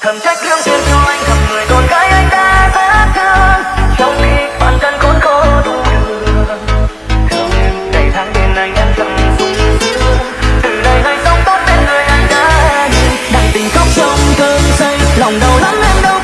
thầm trách lương duyên cho anh thầm người con gái anh ta rất thương. Trong khi bản thân khốn khổ đủ đường thương tháng bên anh em thầm sung sướng. Từ đây hãy sống tốt bên người anh đã nhìn đang tình khóc trong cơn say, lòng đau lắm em đâu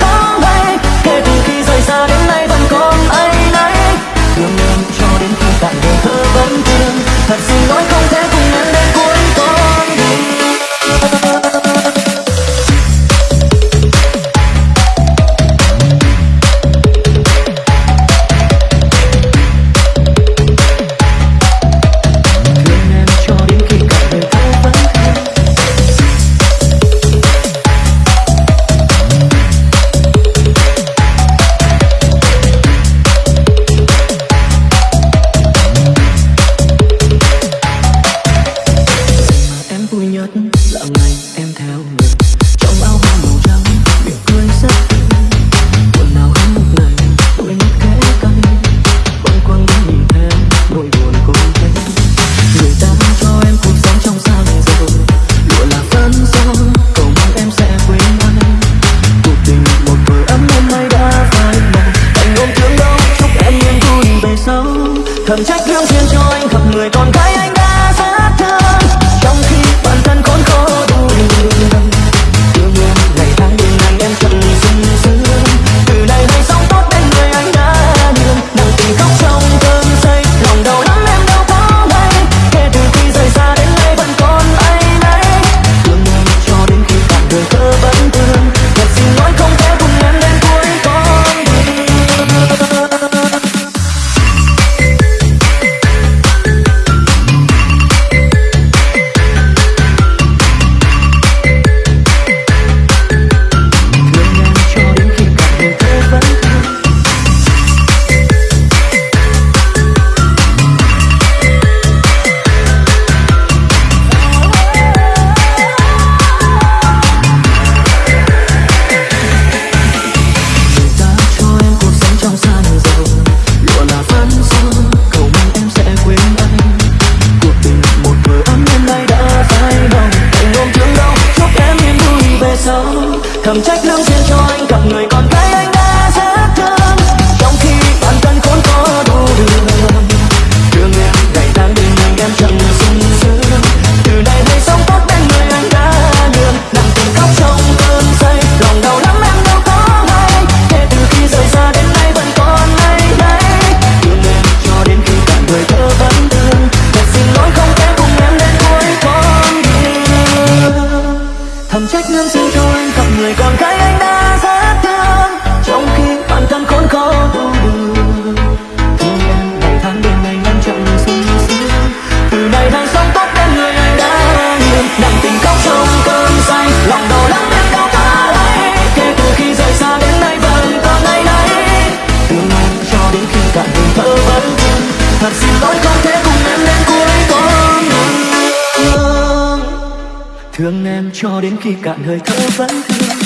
cho anh gặp người con gái anh đừng trách lương duyên cho anh gặp người con gái Thương em cho đến khi cạn hơi thở vẫn thương